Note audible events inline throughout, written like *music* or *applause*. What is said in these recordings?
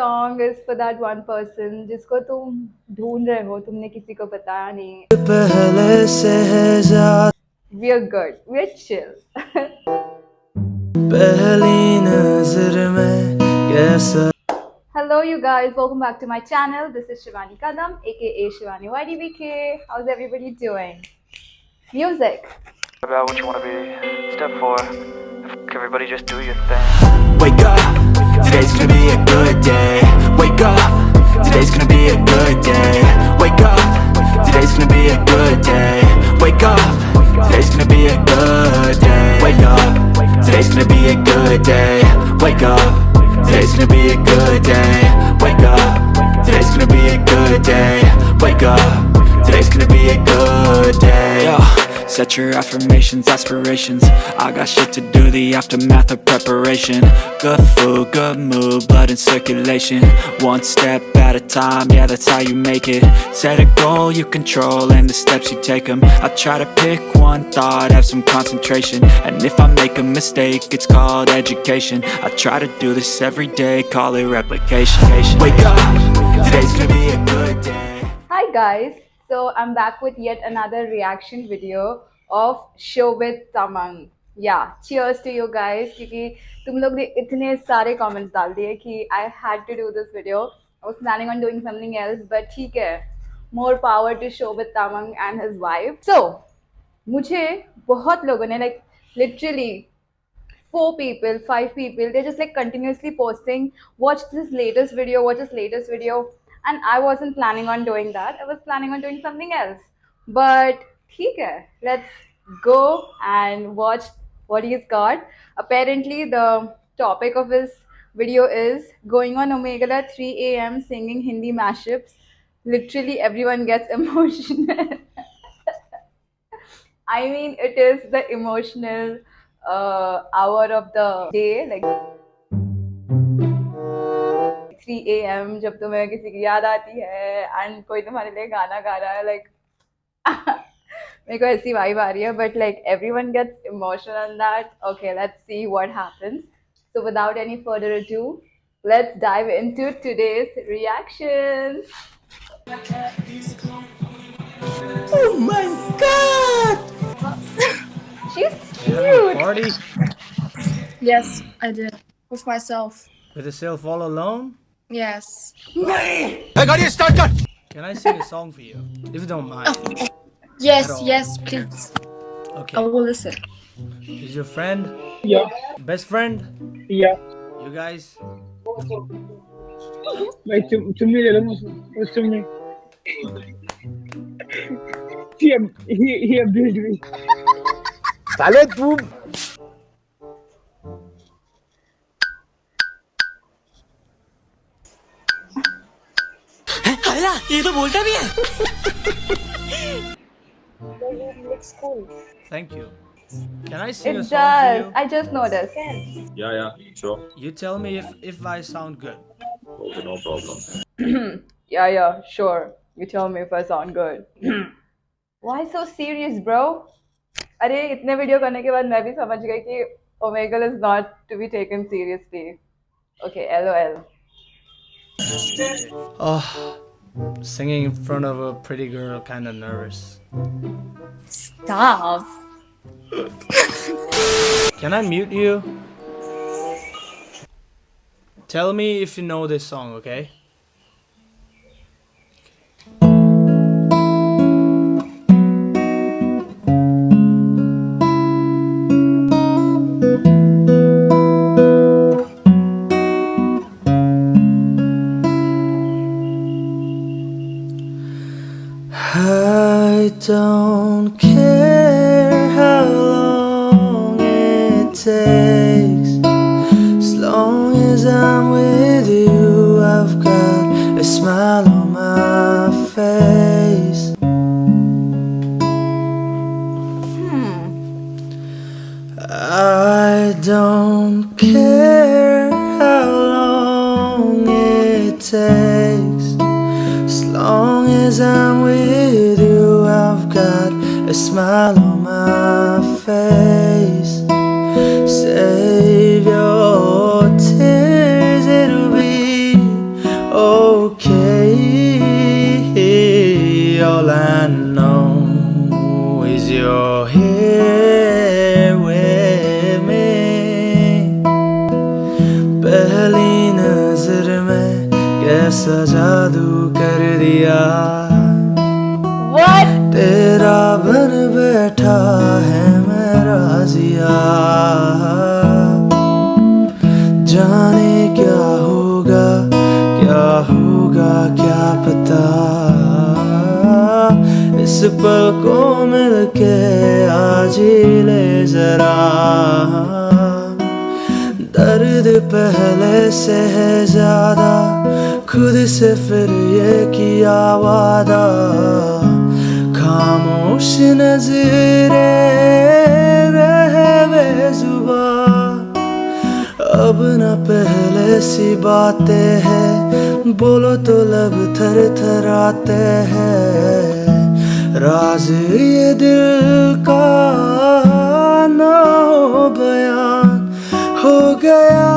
song is for that one person जिसको तुम ढूंढ रहे हो तुमने किसी को बताया नहीं पहले से है ज़्यादा we're good we're chill पहली नज़र में कैसा hello you guys welcome back to my channel this is Shivani Kadam aka Shivani YDBK how's everybody doing music about what you want to be. Step four, F- everybody just do your thing. Wake up, today's gonna be a good day. Wake up, today's gonna be a good day. Wake up, today's gonna be a good day. Wake up, today's gonna be a good day. Wake up, today's gonna be a good day. Wake up, today's gonna be a good day. Wake up, today's gonna be a good day. Wake up, today's gonna be a good day. Set your affirmations, aspirations. I got shit to do, the aftermath of preparation. Good food, good mood, blood in circulation. One step at a time, yeah that's how you make it. Set a goal you control and the steps you take them I try to pick one thought, have some concentration. And if I make a mistake, it's called education. I try to do this every day, call it replication. Wake up, today's gonna be a good day. Hi guys, so I'm back with yet another reaction video of Shobit Tamang या cheers to you guys क्योंकि तुम लोग ने इतने सारे comments डाल दिए कि I had to do this video I was planning on doing something else but ठीक है more power to Shobhit Tamang and his wife so मुझे बहुत लोगों ने like literally four people five people they're just like continuously posting watch this latest video watch this latest video and i wasn't planning on doing that i was planning on doing something else but ठीक है let's go and watch what is god apparently the topic of this video is going on Omegle three A M singing Hindi mashups literally every one gets emotional I mean it is the emotional hour of the day like three A M जब तुम्हें किसी की याद आती है and कोई तुम्हारे लिए गाना गा रहा है लाइक *laughs* मेरे को ऐसी वाइब आ रही है but like every one gets emotional on that okay let's see what happens so without any further ado let's dive into today's reaction Oh my god! *laughs* she's cute Party Yes, I did. With myself. with yourself all alone? Yes. Can I sing a song for you? If you don't mind. Yes, At all. yes, please. I Okay. will listen. Is your friend? Yeah, Best friend? yeah. You guys? भाई तुम तुम ही ले लो मुझे उस तुमने he ab- he he abused me साले तू ये तो बोलता भी है Thank you. Can I sing it a song for does you? i just noticed Yeah, yeah, sure. You tell me if if I sound good. Okay, no problem. *clears throat* Yeah, yeah, sure. You tell me if I sound good. *clears throat* Why so serious, bro? अरे इतने video करने के बाद मैं भी समझ गई कि Omegle is not to be taken seriously. Okay, LOL. Singing in front of a pretty girl, kind of nervous. Stop. *laughs* Can I mute you? Tell me if you know this song, okay? say पल को मिलके आज ही ले जरा। दर्द पहले से है ज़्यादा, खुद से फिर ये किया वादा। खामोश नजरे रह अब न पहले सी बातें हैं, बोलो तो लब थर थराते हैं। राज ये दिल का ना हो बयान हो गया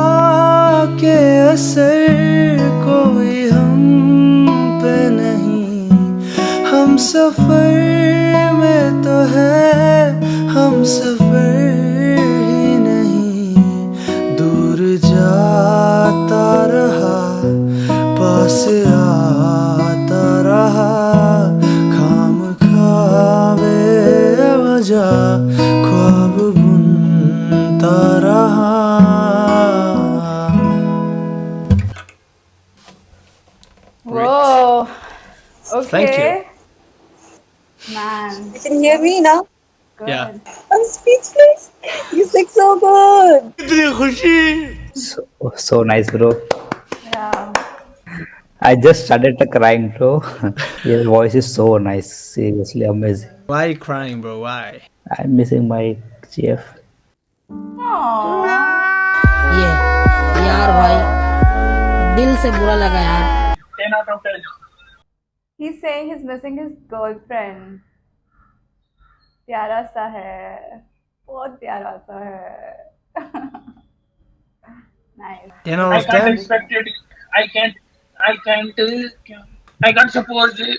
के असर कोई हम पे नहीं। हम सफ़र में तो है, हम सफ़र ही नहीं। दूर जाता रहा, पास speechless. You sing so good. So, so nice, bro. Yeah. I just started crying, bro. *laughs* Your voice is so nice. Seriously amazing. Why are you crying, bro? Why? I'm missing my GF. Aww. ये यार भाई दिल से बुरा लगा यार 10 out of 10. He's saying he's missing his girlfriend. प्यारा सा है बहुत प्यारा सा है *laughs* nice You know, I can't Stan, expect it. I can't. I can't. uh, I can't suppose uh,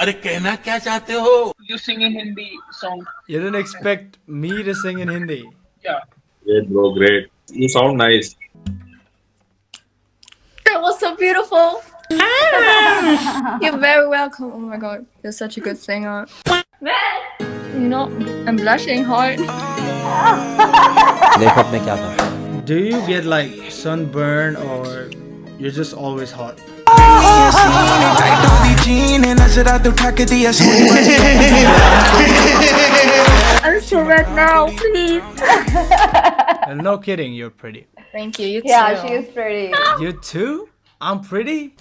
अरे कहना क्या चाहते हो you sing in Hindi song. you didn't expect me to sing in Hindi. Yeah. Great, bro. Great. You sound nice. That was so beautiful. *laughs* You're very welcome. Oh my god, you're such a good singer. You know, I'm blushing hard. Breakup में क्या था? Do you get like sunburn or you're just always hot? I'm so red now, please. And no kidding, you're pretty. Thank you. You Yeah, too. she is pretty. You too? I'm pretty?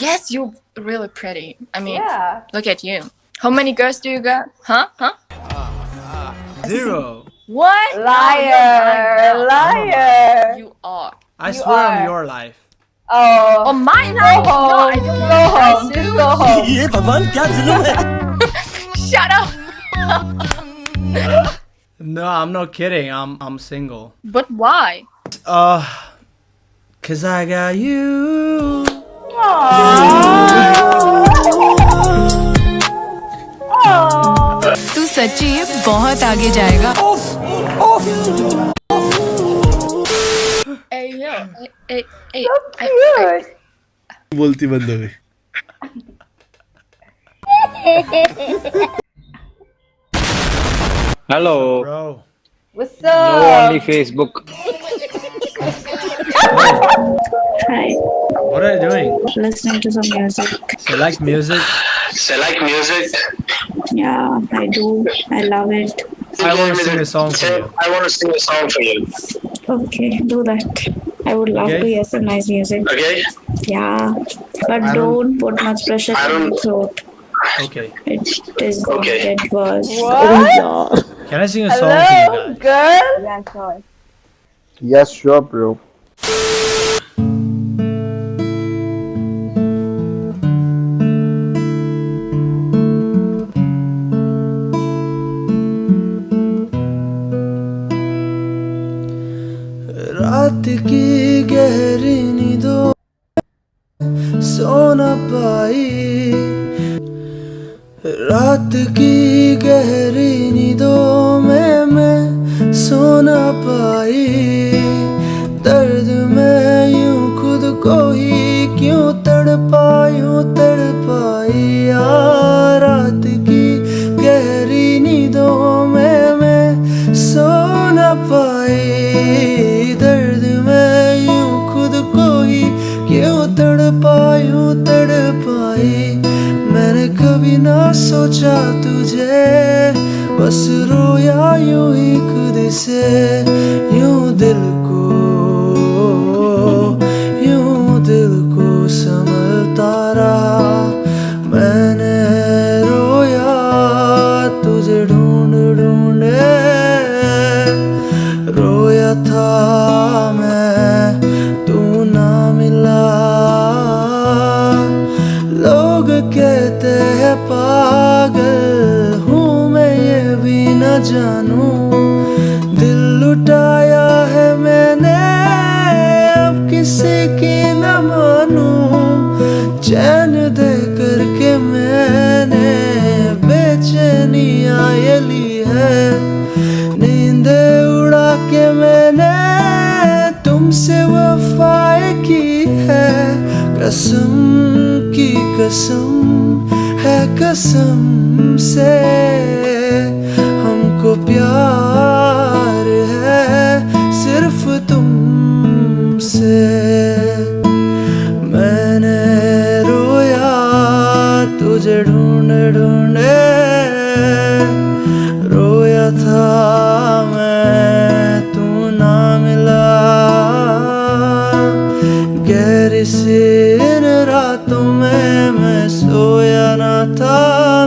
Yes, you're really pretty. I mean, Yeah. look at you. How many girls do you got? Huh? Huh? Zero. What? Liar. Liar. You are. I you swear are. on your life. Oh. On my life? No, I don't go home. Just go *laughs* home. *laughs* Shut up. no, I'm not kidding. I'm I'm single. But why? Uh, cause I got you. Aww. सच्ची ये बहुत आगे जाएगा बोलती बंद हो गई hello What's Facebook Hi. What are you doing? Listening to some music. Select music. Select music. Yeah, I do. I love it. I want to sing a song for you. I want to sing a song for you Okay, do that. I would love Okay. to hear some nice music. okay Yeah. But I don't- don't put much pressure on don't- your throat. Okay. It is going Okay. to get worse. What? Can I sing a song for Hello, you guys? girl? Yeah, sure. Yes, sure, bro. रात की गहरी नींदों सो न पाई। रात की गहरी नींदों में मैं सो न पाई। दर्द में यूँ खुद को ही क्यों तड़पा यूँ तड़पाई। यार रात की गहरी नींदों में मैं सो न पाई। दर्द क्यों तड़ तड़पाई मैंने कभी ना सोचा तुझे। बस रोया यू ही खुद से यूँ दिल जानू। दिल लुटाया है मैंने, अब किसी की न मानू। चैन दे करके मैंने बेचैनियाँ ये ली है। नींदे उड़ा के मैंने तुमसे वफाए की है। कसम की कसम है कसम से। ढूंढ, रोया था मैं, तू ना मिला गहरी सी इन रातों में मैं सोया ना था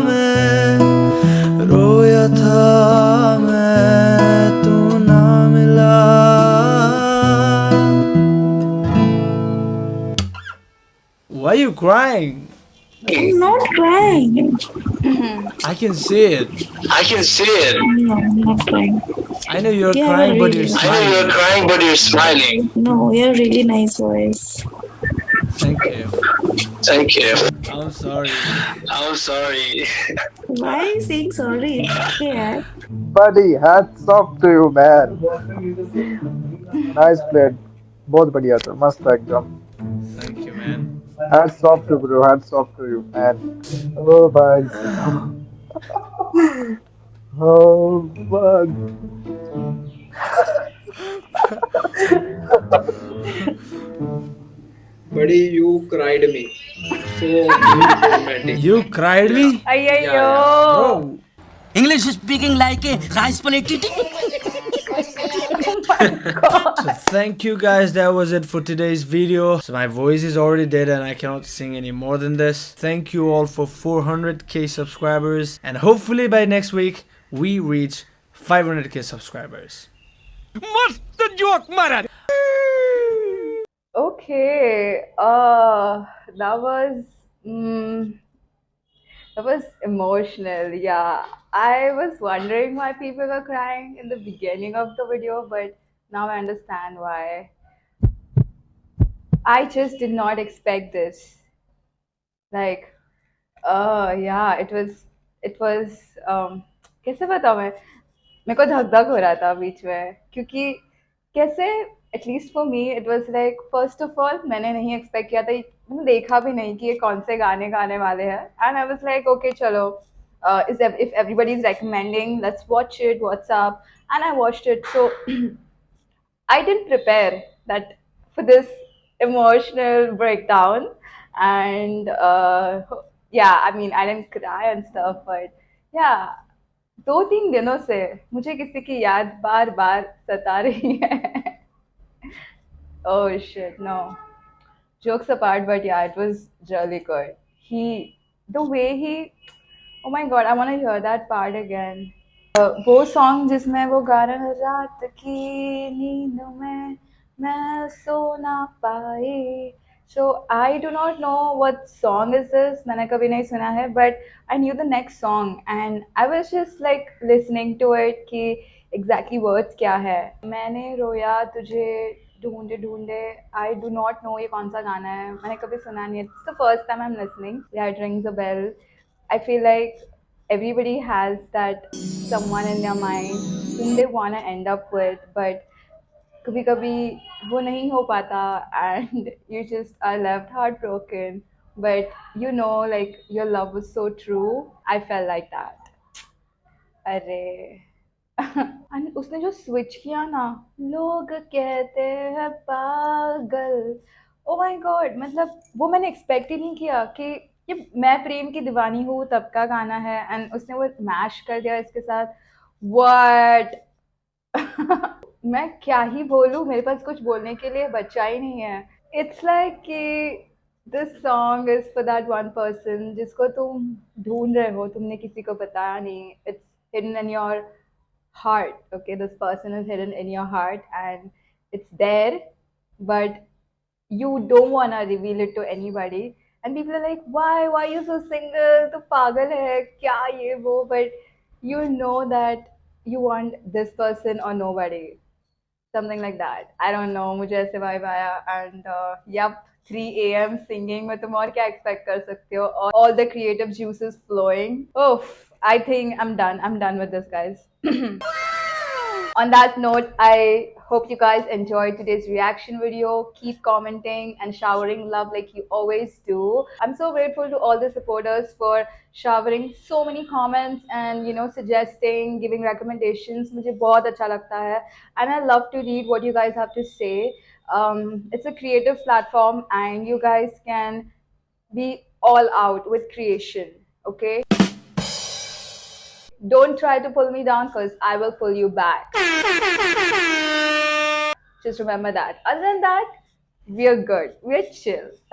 मैं, रोया था मैं, तू ना मिला Why are you crying? I'm not crying. I can see it. I can see it. No, I'm not crying. I know you're Yeah, crying, but really. you're I know smiling. you're crying, but you're smiling. No, you have really nice voice. Thank you. Thank you. I'm sorry. I'm sorry. Why are you saying sorry? It's okay, yaar. Buddy, hats off to you, man. Nice played. बहुत बढ़िया था मस्त था एकदम Thank you, man. hats off to bro hats off to you man oh भाई oh fuck Buddy, you cried me. So *laughs* romantic. You cried me? Ayyo. English speaking like a rice plate. *laughs* Oh *laughs* so thank you guys that was it for today's video. So my voice is already dead and i cannot sing any more than this. Thank you all for 400k subscribers. And hopefully by next week we reach 500k subscribers. What's the joke Marat? okay uh that was mm, that was emotional yeah. I was wondering why people were crying in the beginning of the video, but now I understand why. I just did not expect this. Like, uh, yeah, it was it was um, कैसे बताऊँ मैं मेरे को धक धक हो रहा था बीच में क्योंकि कैसे at least for me it was like first of all मैंने नहीं एक्सपेक्ट किया था मैंने देखा भी नहीं कि ये कौन से गाने गाने वाले हैं and I was like okay चलो is if everybody is recommending let's watch it WhatsApp and I watched it so *clears throat* I didn't prepare that for this emotional breakdown, and uh, yeah, I mean, I didn't cry and stuff, but yeah, दो तीन दिनों से मुझे किसी की याद बार बार सता रही है oh shit no jokes apart but yeah it was really good he the way he oh my god i want to hear that part again. Uh, वो सॉन्ग जिसमें वो गा रहा है रात की नींद में मैं सो ना पाई। So I do not know what song is this मैंने कभी नहीं सुना है but I knew the next song and I was just like listening to it कि एग्जैक्टली वर्ड्स क्या है। मैंने रोया तुझे ढूंढे ढूंढे आई डू नॉट नो ये कौन सा गाना है मैंने कभी सुना नहीं है। It's the first time I am listening that rings a bell I feel like everybody has that someone in their mind whom they want to end up with but कभी कभी वो नहीं हो पाता and *laughs* you just are left heartbroken but you know like your love was so true I felt like that अरे and *laughs* उसने जो switch किया ना लोग कहते हैं पागल ओ माय गॉड मतलब वो मैंने एक्सपेक्ट ही नहीं किया कि ये मैं प्रेम की दीवानी हूँ, तब का गाना है। एंड उसने वो मैश कर दिया इसके साथ। व्हाट *laughs* मैं क्या ही बोलूँ? मेरे पास कुछ बोलने के लिए बच्चा ही नहीं है। इट्स लाइक कि this song is for that one person जिसको तुम ढूंढ रहे हो, तुमने किसी को बताया नहीं। It's hidden in your heart okay this person is hidden in your heart and it's there but you don't want to reveal it to anybody. and people are like why why are you so single to pagal hai kya ye wo but you know that you want this person or nobody something like that i don't know mujhe aise vibe aaya and uh, yep 3 a.m. singing में तुम और क्या expect कर सकते हो और all the creative juices flowing oh I think I'm done I'm done with this guys on that note I hope you guys enjoyed today's reaction video keep commenting and showering love like you always do I'm so grateful to all the supporters for showering so many comments and you know suggesting giving recommendations मुझे बहुत अच्छा लगता है and I love to read what you guys have to say um, it's a creative platform and you guys can be all out with creation okay don't try to pull me down because I will pull you back. Just remember that. Other than that, we're good. We're chill. *laughs*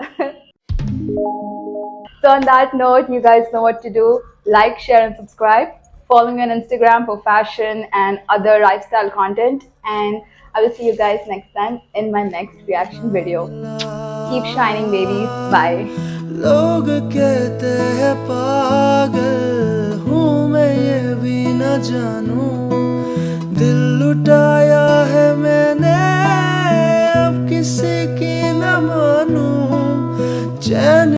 so on that note, you guys know what to do. Like, share, and subscribe. Follow me on Instagram for fashion and other lifestyle content. And I will see you guys next time in my next reaction video. Keep shining, babies. Bye. मैं ये भी न जानू। दिल लुटाया है मैंने, अब किसी की न मानू। चैन